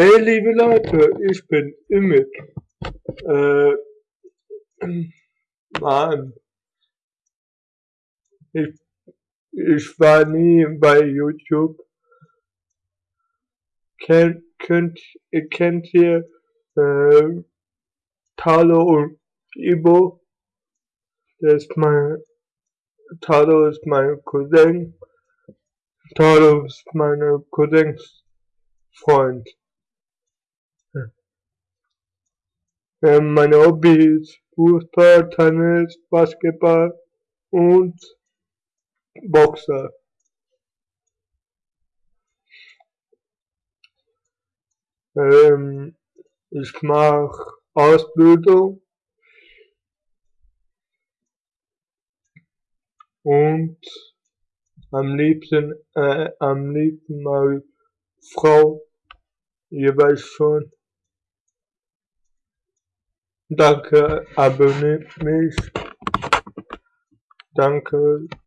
Hey liebe Leute, ich bin Imit. Äh, Mann. Ich, ich war nie bei YouTube. Kennt, könnt, kennt ihr äh, Talo und Ibo? Das ist mein, Talo ist mein Cousin. Talo ist meine Cousins Freund. Ähm, meine Hobbys Fußball, Tennis, Basketball und Boxer. Ähm, ich mache Ausbildung und am liebsten, äh, am liebsten mal Frau, weißt schon. Danke, euh, abonnez-vous. Danke. Euh,